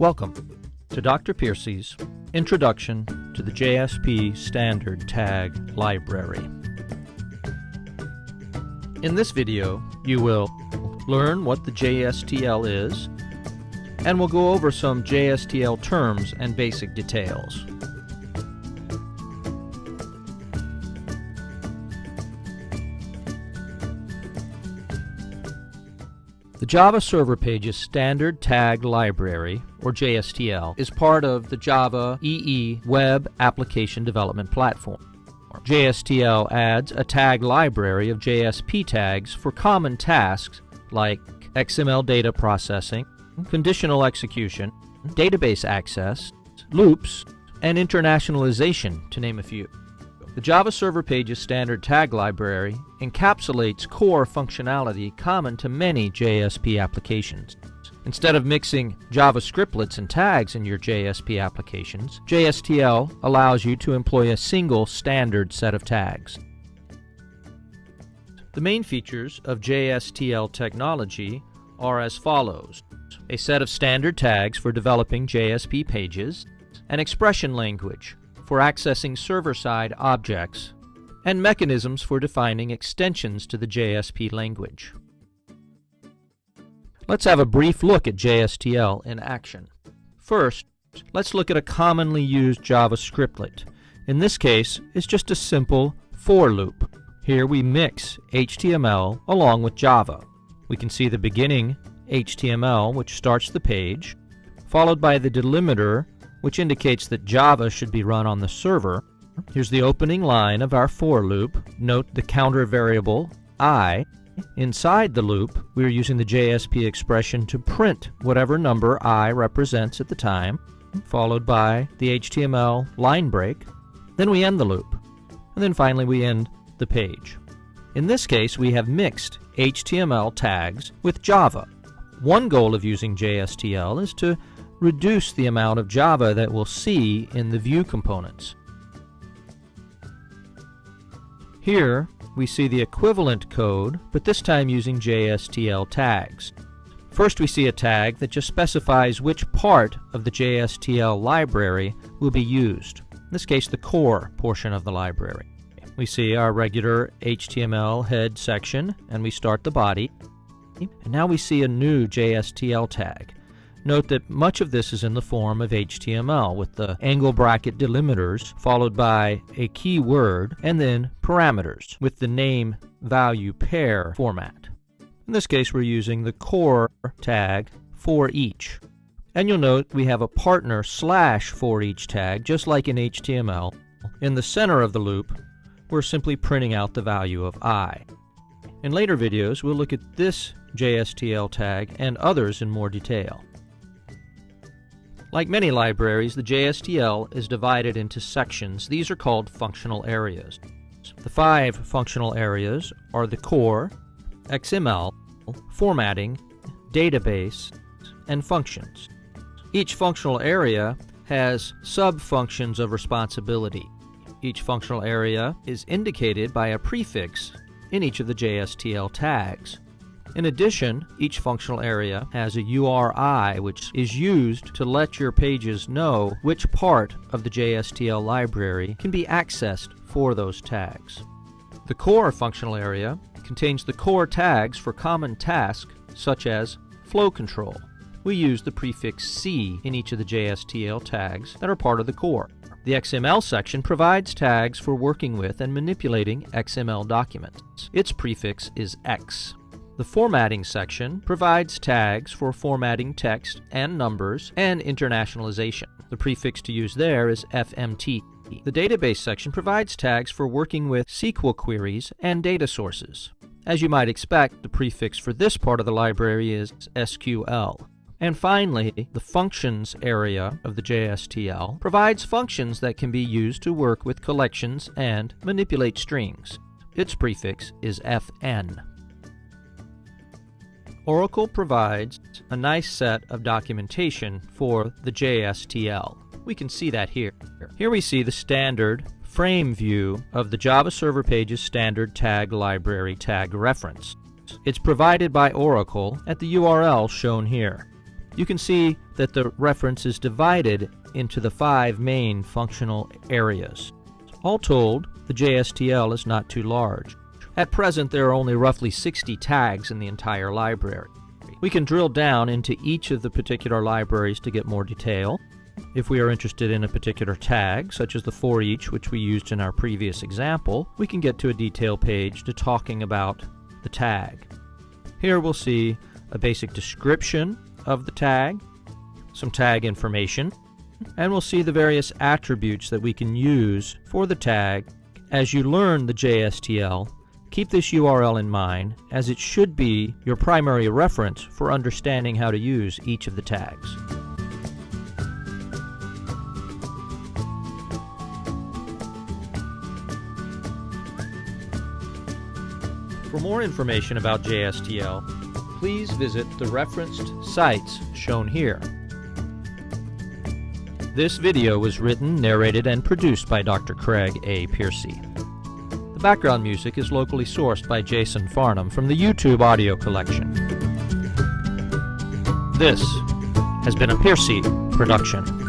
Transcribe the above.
Welcome to Dr. Piercy's Introduction to the JSP Standard Tag Library. In this video, you will learn what the JSTL is, and we'll go over some JSTL terms and basic details. The Java Server Pages Standard Tag Library, or JSTL, is part of the Java EE Web Application Development Platform. JSTL adds a tag library of JSP tags for common tasks like XML data processing, conditional execution, database access, loops, and internationalization, to name a few. The Java Server Pages standard tag library encapsulates core functionality common to many JSP applications. Instead of mixing Java scriptlets and tags in your JSP applications, JSTL allows you to employ a single standard set of tags. The main features of JSTL technology are as follows. A set of standard tags for developing JSP pages, an expression language for accessing server-side objects, and mechanisms for defining extensions to the JSP language. Let's have a brief look at JSTL in action. First, let's look at a commonly used Java scriptlet. In this case, it's just a simple for loop. Here we mix HTML along with Java. We can see the beginning HTML, which starts the page, followed by the delimiter which indicates that Java should be run on the server. Here's the opening line of our for loop. Note the counter variable i. Inside the loop, we're using the JSP expression to print whatever number i represents at the time, followed by the HTML line break. Then we end the loop. And then finally we end the page. In this case, we have mixed HTML tags with Java. One goal of using JSTL is to reduce the amount of Java that we'll see in the view components. Here, we see the equivalent code, but this time using JSTL tags. First we see a tag that just specifies which part of the JSTL library will be used. In this case, the core portion of the library. We see our regular HTML head section, and we start the body. And now we see a new JSTL tag. Note that much of this is in the form of HTML with the angle bracket delimiters followed by a keyword and then parameters with the name value pair format. In this case we're using the core tag for each. And you'll note we have a partner slash for each tag just like in HTML. In the center of the loop we're simply printing out the value of i. In later videos we'll look at this JSTL tag and others in more detail. Like many libraries, the JSTL is divided into sections. These are called functional areas. The five functional areas are the core, XML, formatting, database, and functions. Each functional area has sub-functions of responsibility. Each functional area is indicated by a prefix in each of the JSTL tags. In addition, each functional area has a URI which is used to let your pages know which part of the JSTL library can be accessed for those tags. The core functional area contains the core tags for common tasks such as flow control. We use the prefix C in each of the JSTL tags that are part of the core. The XML section provides tags for working with and manipulating XML documents. Its prefix is X. The formatting section provides tags for formatting text and numbers and internationalization. The prefix to use there is FMT. The database section provides tags for working with SQL queries and data sources. As you might expect, the prefix for this part of the library is SQL. And finally, the functions area of the JSTL provides functions that can be used to work with collections and manipulate strings. Its prefix is FN. Oracle provides a nice set of documentation for the JSTL. We can see that here. Here we see the standard frame view of the Java Server Pages standard tag library tag reference. It's provided by Oracle at the URL shown here. you can see that the reference is divided into the five main functional areas. All told, the JSTL is not too large. At present, there are only roughly 60 tags in the entire library. We can drill down into each of the particular libraries to get more detail. If we are interested in a particular tag, such as the for each which we used in our previous example, we can get to a detail page to talking about the tag. Here we'll see a basic description of the tag, some tag information, and we'll see the various attributes that we can use for the tag. As you learn the JSTL, keep this URL in mind as it should be your primary reference for understanding how to use each of the tags. For more information about JSTL, please visit the referenced sites shown here. This video was written, narrated, and produced by Dr. Craig A. Piercy. The background music is locally sourced by Jason Farnham from the YouTube audio collection. This has been a Piercy production.